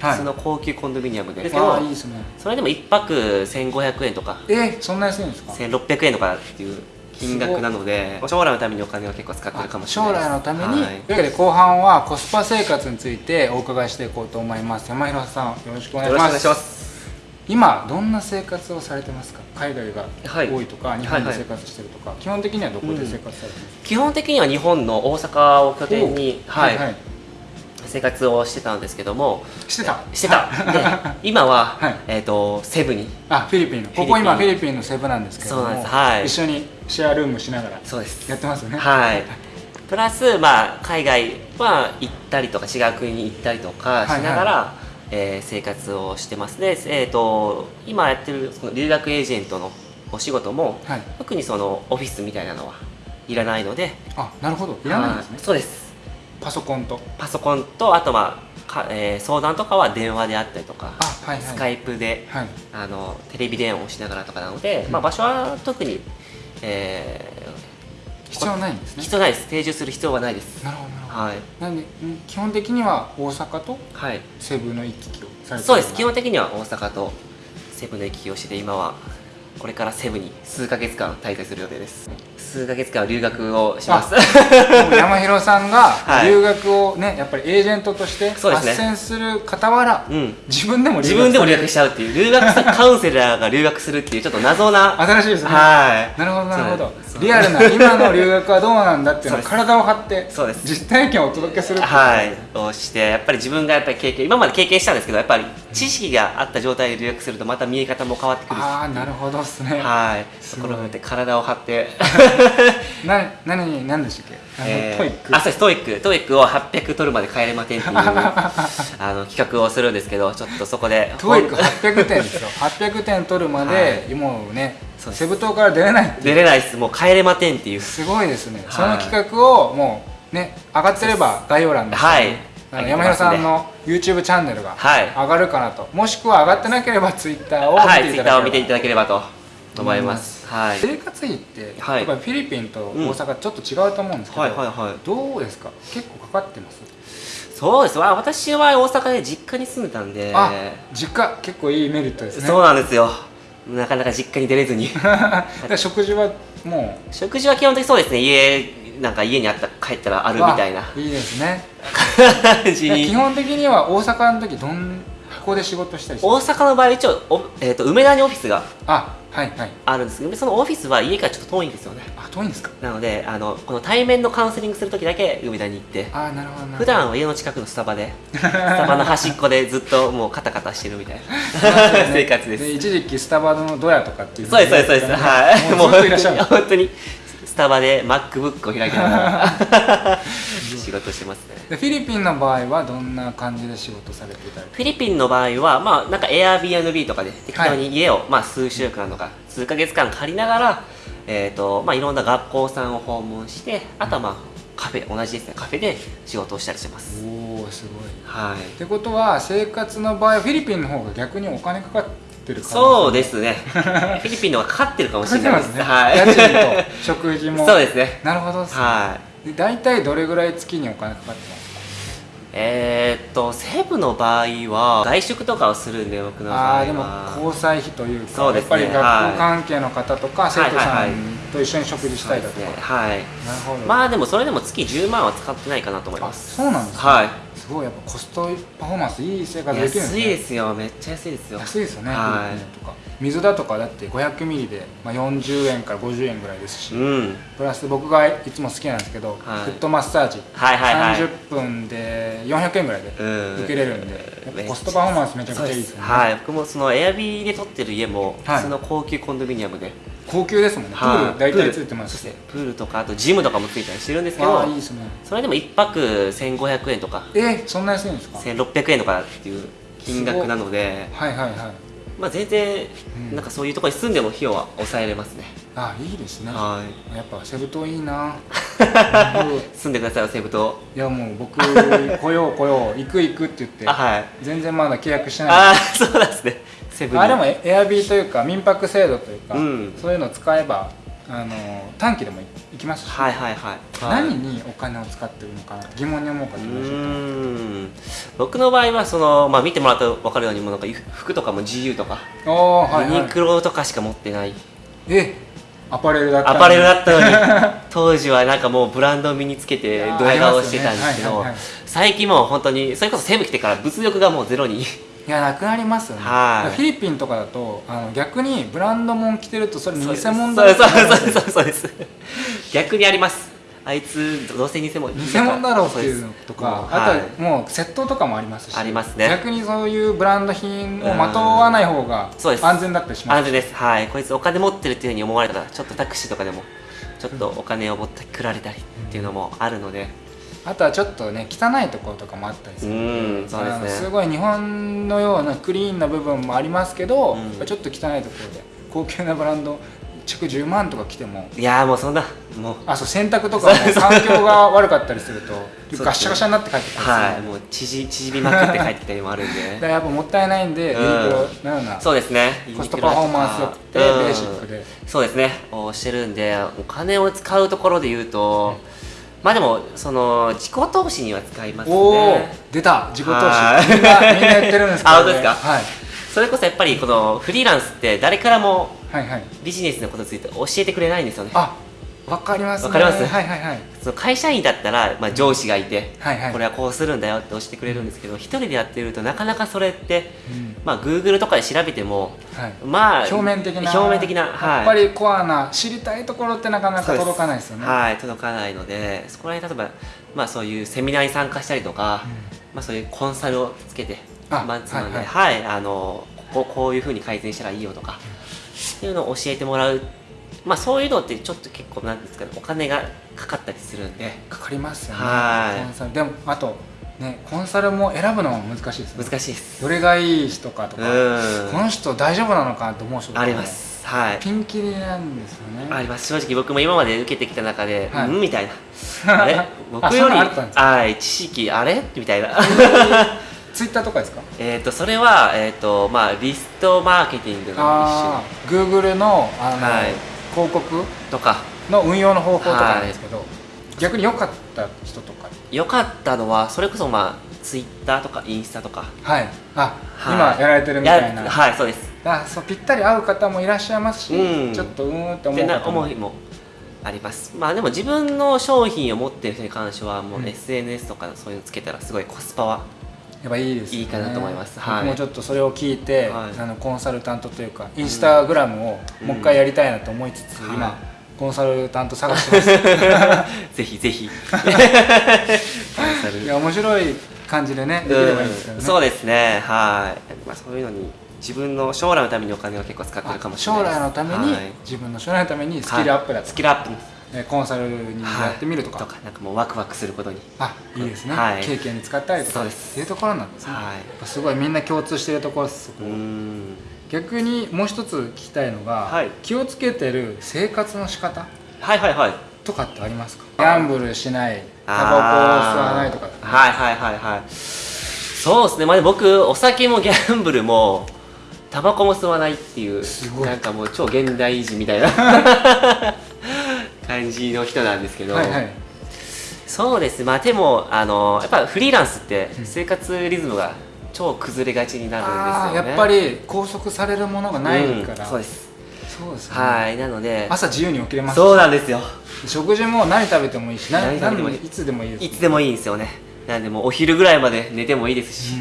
はい。普通の高級コンドミニアムで。あどあいいですね。それでも1泊1500円とか。えー、そんな安いんですか1600円とかっていう金額なので将来のためにお金を結構使ってるかもしれない将来のために、はい。というわけで後半はコスパ生活についてお伺いしていこうと思います。山広さんよろしくお願いします。今どんな生活をされてますか？海外がはい多いとか、日本で生活してるとか、基本的にはどこで生活されてますか、基本的には日本の大阪を拠点に、おはいはい生活をしてたんですけども。してた。してた。で今は、はい。えー、とセブに。あフィリピンの。ここ今フィリピンのセブなんですけども。そうなんです。はい。一緒にシェアルームしながらそうです。やってますよね。はい。プラス、まあ、海外は行ったりとか違う国に行ったりとかしながら、えー生活をしてますで、えー、と今やってるその留学エージェントのお仕事も、はい。特にそのオフィスみたいなのはいらないので。あなるほど。いらないんですね。はい。そうですパソコンと。パソコンとあと、まあかえー相談とかは電話であったりとか、あはいはい。スカイプではい。あのテレビ電話をしながらとかなので、うん。まあ、場所は特に、え必要ないんですーね。必要ないです。定住する必要はないです。なるほどはい、なんでん基本的には大阪とはい、セブの行き来をされてるそうです。基よ本的には大阪とセブンの行き来をして今はこれからセブに数ヶ月間滞在する予定です数ヶ月間留学をします。山広さんがはい。留学をねやっぱりエージェントとして斡旋する傍ら、うん。自分でも自分でも留学しちゃうっていう留学カウンセラーが留学するっていうちょっと謎な新しいですね。はい。なるほどなるほど。リアルな今の留学はどうなんだっていうのを体を張ってそうです。実体験をお届けするはい、をしてやっぱり自分がやっぱり経験今まで経験したんですけどやっぱり知識があった状態で留学するとまた見え方も変わってくるし。ああなるほどっすね。はい。すごい。ところで体を張って。な何何でしたっけ？えートイック。あそうです。 TOEIC。TOEIC を800取るまで帰れませんっていう あの企画をするんですけどちょっとそこで。 TOEIC 800点ですよ。800点取るまで、もうねそうです。セブ島から出れない出れないです。もう帰れませんっていう。すごいですね、はい。その企画をもうね上がってれば概要欄で、はいあの山広さんの YouTube チャンネルがはい。上がるかなと、もしくは上がってなければ Twitter を見ていただければ、ターを見ていただければと思います、はい。生活費って、はい。やっぱりフィリピンと大阪ちょっと違うと思うんですけど、はいはいはい。どうですか？結構かかってます？そうです。わ私は大阪で実家に住んでたんで。あ実家。結構いいメリットですね。そうなんですよなかなか実家に出れずに。食事はも食事は基本的にそうですね。家なんか家にあった帰ったらあうるみたいな。あいいですね。基本的には大阪の時どんここで仕事したり大阪の場合一応お、えー、と梅田にオフィスがあはいはい。あるんです。けどそのオフィスは家からちょっと遠いんですよね。あ遠いんですか？なのであのこの対面のカウンセリングする時だけ梅田に行って。あなるほどなるほど。普段は家の近くのスタバで スタバの端っこでずっともうカタカタしてるみたいな。生活です。一時期スタバのドヤとかっていうそうですそうですそうです。はい。もうずっといらっしゃる本当にスタバで MacBook を開きながら 仕事してますね。でフィリピンの場合はどんな感じで仕事されていたり？フィリピンの場合はまあなんか Airbnb とかで適当に家を、まあ、数週間とか数ヶ月間借りながらえーとまあ、いろんな学校さんを訪問してあとはまあカフェ同じですね。カフェで仕事をしたりしてます。おおすごい。はい。ってことは生活の場合フィリピンの方が逆にお金かかってるそうですすね。フィリピンの方がかかってるかもしれないです。ね、はい。家賃と食費も。そうですね。なるほどね。はいで大体どれぐらい月にお金かかってますか？えー、っと西部の場合は外食とかをするんで僕の場合は。あでも交際費というかねやっぱり学校関係の方とか、生徒さんと一緒に食事したいだとか、ね。はい。なるほど、まあでもそれでも月10万は使ってないかなと思いあます。そうなんですね。はい。すごいやっぱコストパフォーマンスいい生活できるんですね。安いですよ。めっちゃ安いですよ。安いですよね、はい。とか。水だとかだって500ミリで、まあ、40円から50円ぐらいですし、うん。プラス僕がいつも好きなんですけど、はい。フットマッサージ、はいはいはい。30分で400円ぐらいでうん。受けれるんで、やっぱコストパフォーマンスめちゃくちゃいいですよね。はい。僕もそのエアビーで撮ってる家もはい。普通の高級コンドミニアムで、高級ですもんね、はい。プール大体ついてますし。プール。とかあとジムとかもついたりしてるんですけどね。それでも1泊1500円とか。えー、そんな安いんですか？1600円とかっていう金額なので。はいはいはい。まあ全然うん。なんかそういうところに住んでも費用は抑えれますね、あいいですね。はい。やっぱセブ島いいな。住んでくださいよ西武島。いやもう僕 来よう来よう。行く行くって言って。あはい。全然まだ契約してない。ああそうなんですねセブンに。あでもエエアビーというか民泊制度というか、うん。そういうのを使えばあの短期でも行きますし、はいはいはい。何にお金を使ってるのかな疑問に思う方ういらっし。僕の場合はその、まあ、見てもらったら分かるようにもうなんか服とかも GU とか、おーはい、ユニはい、クロとかしか持ってない。えアパレルだったアパレルだったのに。当時はなんかもうブランドを身につけてドヤ顔してたんですけどありますよね。はいはいはい最近もう本当にそれこそセブ来てから物欲がもうゼロにいやなくなりますよね、はい。フィリピンとかだとあの逆にブランド物着てるとそれ偽物だそうそうそうそうです。逆にあります。あいつどうせ偽物。偽物だろうっていうのとか、もうあともう窃盗とかもありますしありますね。逆にそういうブランド品をまとわない方が安全だったりします。安全です。はい。こいつお金持ってるっていうふうに思われたらちょっとタクシーとかでもちょっとお金を持ってくられたりっていうのもあるのであとはちょっとね汚いところとかもあったりすうるんですね。すごい日本のようなクリーンな部分もありますけど、うん。ちょっと汚いところで高級なブランド着10万とか着てもいやーもうそんなもう。あそう洗濯とかも環境が悪かったりすると ガッシャガシャになって帰ってきたりするはいもう縮縮みまくって帰ってきたりもあるんだかで。ら やっぱもったいないんで、うん。ユニクロのようなそうですね。コストパフォーマンスよくて、うんベーシックで。そうですね。をしてるんでお金を使うところで言うと、まあでもその自己投資には使いますおおね出た。自己投はい。資みんなみんな言ってるんですけど、あ本当ですか？はい、それこそやっぱりこのフリーランスって誰からもはいはい。ビジネスのことについて教えてくれないんですよね。あわかりますね。わかります？はいはいはい。その会社員だったら、まあ、上司がいて、はいはい。これはこうするんだよって教えてくれるんですけど一人でやってるとなかなかそれって、うん。まあ Google とかで調べてもはい。まあ表面的な表面的な、はい、やっぱりコアな知りたいところってなかなか届かないですよね。はい届かないのでそこら辺例えば、まあ、そういうセミナーに参加したりとか、まあ、そういうコンサルをつけてあマンツーマンで、ははいあのこここういうふうに改善したらいいよとか、っていうのを教えてもらう、まあ、そういうのってちょっと結構なんですかねお金がかかったりするんで。かかりますよね。はい。コンサル。でもあとねコンサルも選ぶのも難しいですね。難しいです。どれがいい人かとかうん。この人大丈夫なのかと思う人とか。もあります。はい。ピンキリなんですよね。あります。正直僕も今まで受けてきた中で、はい。うんみたいな。あれ？僕よりはい。知識あれ？みたいな。ツイッターとかですか？えっとそれは、えっとまあ、リストマーケティングのああ Google のあの、はい広告？とか。の運用の方法とかなんですけど、逆に良かった人とか。良かったのはそれこそまあツイッターとかインスタとか。はい。あ、はい。今やられてるみたいな。やはいそうです。あそうぴったり合う方もいらっしゃいますし、うん。ちょっとうーんって思う方も。思いもあります。まあでも自分の商品を持ってる人に関してはもううん。SNS とかそういうのつけたらすごいコスパはやっぱいいですよね。いいかなと思います。はい。僕もちょっとそれを聞いて、はい。あのコンサルタントというかインスタグラムをもう一回やりたいなと思いつつ、うん。今コンサルタント探してます。ぜひぜひ。コンサルいや面白い感じでねできればいいんですけどね、うんそうですね。はい、まあ、そういうのに自分の将来のためにお金を結構使ってるかもしれない将です。来のために、はい。自分の将来のためにスキルアップだと。はい。スキルアップ。えコンサルにやってみるとか,、とかなんかもうワクワクすることに。あいいですね、はい。経験に使ったりとか。そうです。っていうところなんですね、はい。すごいみんな共通しているところですそこ逆にもう一つ聞きたいのが、はい。気をつけてる生活の仕方はいはいはい。とかってありますか？ギャンブルしないタバコを吸わないとか、はいはいはいはい。そうですね。まあでも僕お酒もギャンブルもタバコも吸わないっていうすごい。なんかもう超現代人みたいな 感じの人なんですけど、はいはい。そうですまあでもあのやっぱフリーランスって生活リズムが超崩れがちになるんですよね。やっぱり拘束されるものがないから、うんそうです。そうですね、はいなので朝自由に起きれますし。そうなんですよ。食事も何食べてもいいし何何食べてもいい。何いつでもいいです。いつでもいいんですよね。なんでもうお昼ぐらいまで寝てもいいですし、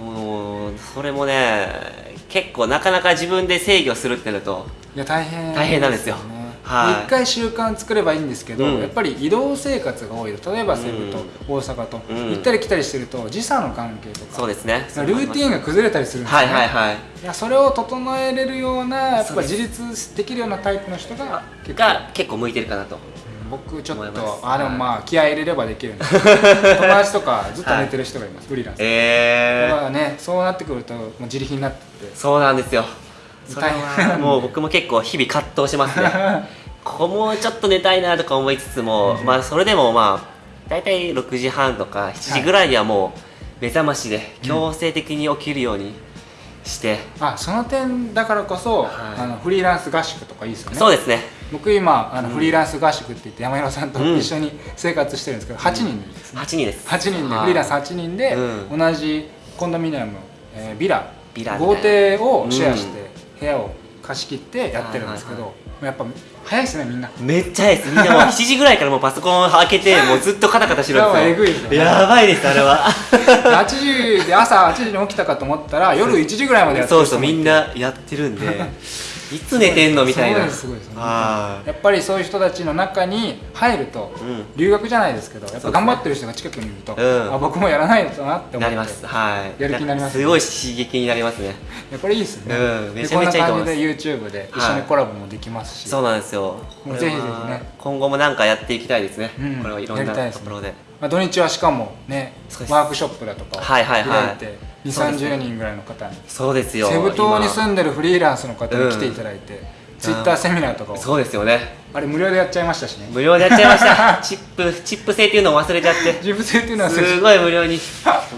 うん。もうそれもね結構なかなか自分で制御するってなるといや大変大変なんですよねはい。一回習慣作ればいいんですけど、うん。やっぱり移動生活が多いと。例えば西部と大阪と、うん。行ったり来たりしてると時差の関係とかそうですね。ルーティンが崩れたりするんですよはいね、はいはい。いやそれを整えれるようなやっぱ自立できるようなタイプの人が結構が結構向いてるかなと。僕ちょっとあでもはい。まあ気合い入れればできるんです。友達とかずっと寝てる人がいます、フリーランス、えだからねそうなってくるともう自力になってって。そうなんですよそれは。もう僕も結構日々葛藤しますね。ここもうちょっと寝たいなとか思いつつも、まあそれでもまあ大体6時半とか7時ぐらいにはもう目覚ましで強制的に起きるようにして、あその点だからこそ、はい。あのフリーランス合宿とかいいですよね。そうですね。僕今あのうん。フリーランス合宿って言って山広さんとうん一緒に生活してるんですけど、8人ですね。8人です。8人ではい。フリーランス8人でうん。同じコンドミニアム、えービラ。ビラ豪邸をシェアして部屋を貸し切ってやってるんですけはいはいどやっぱ早いですねみんな。めっちゃ早いです。みんなもう 7時ぐらいからもうパソコンを開けてもうずっとカタカタしてるんですよやばいえぐいですやばいですあれは。8時で朝8時に起きたかと思ったら夜1時ぐらいまでやって。そうそうみんなやってるんでいつ寝てんのみたいな。すごいですすごいです。はやっぱりそういう人たちの中に入ると、うん。留学じゃないですけどやっぱ頑張ってる人が近くにいると、うん。あ僕もやらないとなって思って。なります。はい。やる気になりますすごい刺激になりますね。いやこれいいですね、めちゃめちゃいいと思います。こんな感じで YouTube で一緒にコラボもできますし、そうなんですよ。ぜひぜひね。今後もなんかやっていきたいですね、うん。これはいろんなところで。まあ、土日はしかもねワークショップだとかをはいはいはい。開いて2そうですね3 0人ぐらいの方に。そうですよ。セブ島に今住んでるフリーランスの方に来ていただいて、ツイッターセミナーとかを。そうですよね。あれ無料でやっちゃいましたしね。無料でやっちゃいました。チップチップ制っていうのを忘れちゃって。自分性っていうのはすごい無料に。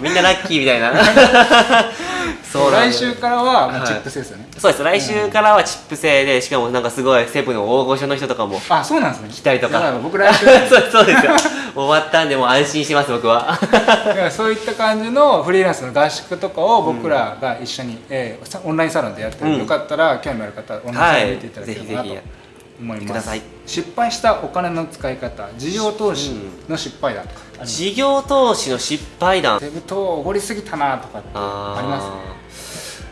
みんなラッキーみたいな そう来週からはもうはい。チップ制ですよね、そうです。来週からはチップ制でしかもなんかすごいセブンの大御所の人とかもあそうなんですね。来たりとか。だら僕来週 そうそうですよ。終わったんでもう安心してます僕は。そういった感じのフリーランスの合宿とかを僕らが一緒に、えーさオンラインサロンでやってる、うん。よかったら興味ある方オンラインサロン見ていただければなと。はい。ぜ思います、失敗したお金の使い方事業投資の失敗談とか、事業投資の失敗談。セブ島おごりすぎたなとかってあります？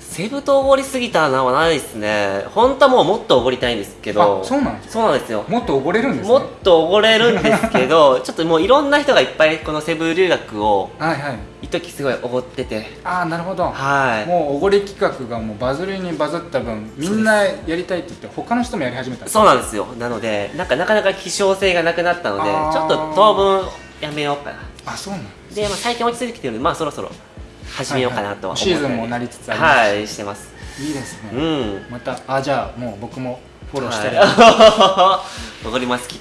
セブ島おごりすぎたのはないですね。本当はもうもっとおごりたいんですけど。あそうなんですかそうなんですよ。もっとおごれるんですね。もっとおごれるんですけど ちょっともういろんな人がいっぱいこのセブ留学をはいはい。一時すごいおごってて。ああなるほど。はい。もうおごり企画がもうバズりにバズった分みんなやりたいって言って他の人もやり始めたそうなんですよ。なのでなんかなかなか希少性がなくなったのでちょっと当分やめようかな。あそうなんで、まあ、最近落ち着いてきてるのでまあそろそろ始めようかなとは思って。はい。はいシーズンもなりつつあります。はいしてます。いいですね、うん。またあじゃあもう僕もフォローしてる、はい、残ります？企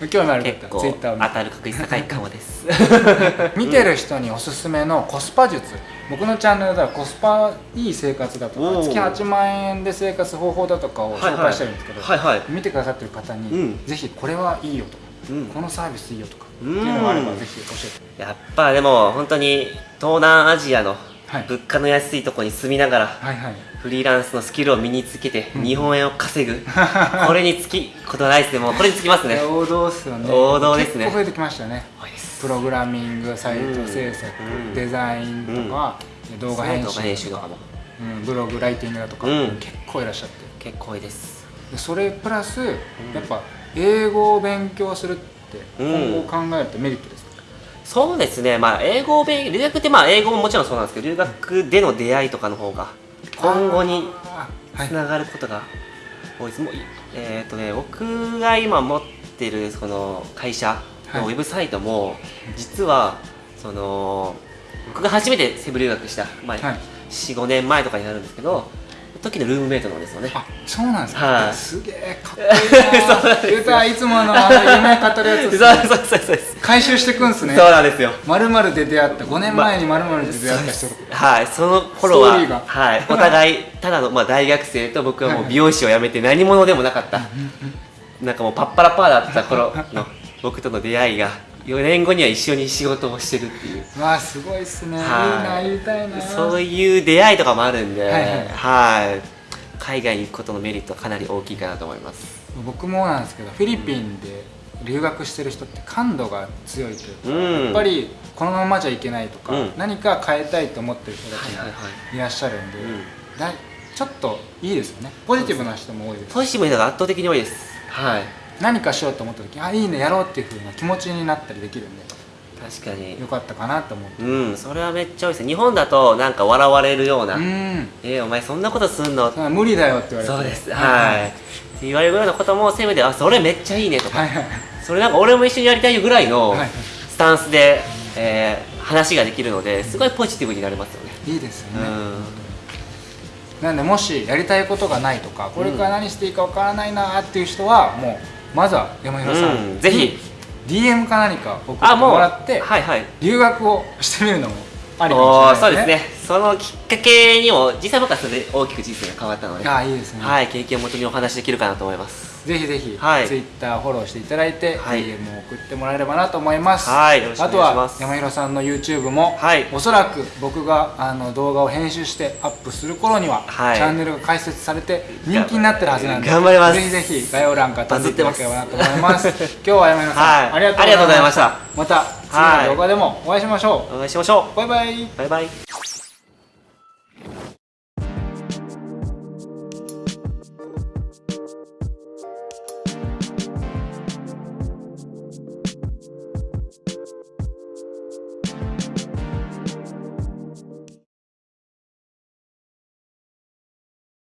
画。興味ある結構当たる確率高いかもです。見てる人におすすめのコスパ術。僕のチャンネルではコスパいい生活だとか月8万円で生活方法だとかを紹介してるんですけど、はいはい。見てくださってる方に、うん。ぜひこれはいいよとか、うん。このサービスいいよとかってうんいうのがあればぜひ教えてやっぱでも本当に東南アジアのはい。物価の安いところに住みながらはいはい。フリーランスのスキルを身につけてうん。日本円を稼ぐ、これにつきことないですね。もうこれにつきますね。王道っすよね。王道ですね。結構増えてきましたよねプログラミングサイト制作、うん。デザインとか、動画編動画編集集とかも。うん、ブログライティングだとか、うん。結構いらっしゃって。結構多いです。でそれプラス、やっぱ英語を勉強するってうん。今後考えるとメリットですか、そうですね。まあ英語を勉留学ってまあ英語ももちろんそうなんですけど留学での出会いとかの方が今後につながることが多いです、もういえっ、とね僕が今持ってるその会社のはい。ウェブサイトも、実はその僕が初めてセブ留学した、まあはい。45年前とかになるんですけど時のルームメイトなんですよね。あそうなんですか、はい。すげえかっこいいな。いつものあの夢語るやつそうですそうそうそう回収していくんすね。そうなんですよ。まるまるで出会った。5年前にまるまるで出会った人とはい、その頃ははい、お互いただの、まあ、大学生と僕はもう美容師を辞めて何者でもなかった。なんかもうパッパラパーだった頃の僕との出会いが4年後には一緒に仕事をしてるっていう。わあすごいっすね、はい。いいな言いたいな。そういう出会いとかもあるんで、はいはいはい。海外に行くことのメリットはかなり大きいかなと思います。僕もなんですけどフィリピンで留学してる人って感度が強いというか、うん。やっぱりこのままじゃいけないとか、うん。何か変えたいと思ってる人たちがはいはいはい。らっしゃるんで、うん。だいちょっといいですよね。ポジティブな人も多いですポジティブな人が圧倒的に多いです。はい何かしようと思った時あいいねやろうっていう風な気持ちになったりできるんで確かに。よかったかなと思って。うんそれはめっちゃ多いです日本だとなんか笑われるような、うん。えーお前そんなことすんの？無理だよって言われて。そうです。はい、言われるようなこともセブであそれめっちゃいいねとか、はいはい。それなんか俺も一緒にやりたいよぐらいのはいスタンスで、えー話ができるのですごいポジティブになれますよね、いいですよね、うん。なんでもしやりたいことがないとかこれから何していいかわからないなっていう人はもうまずは山広さん、うんぜひ。DM か何か送ってあもらってはいはい。留学をしてみるのもありかおもしれないーそうですね。そのきっかけにも実際僕はそれで大きく人生が変わったので。ああいいですね、はい経験をもとにお話しできるかなと思いますぜひぜひ、はい。Twitter フォローしていただいて、はい。DM を送ってもらえればなと思います、はい。あとは山広さんの YouTube も、はい。おそらく僕があの動画を編集してアップする頃には、はい。チャンネルが開設されて人気になってるはずなんで頑張ります。ぜひぜひ概要欄から飛んでいただければなと思います。今日は山広さん、はい。ありがとうございました。また。次の動画でもお会いしましょう、お願いしましょバイバイ。うバイバイ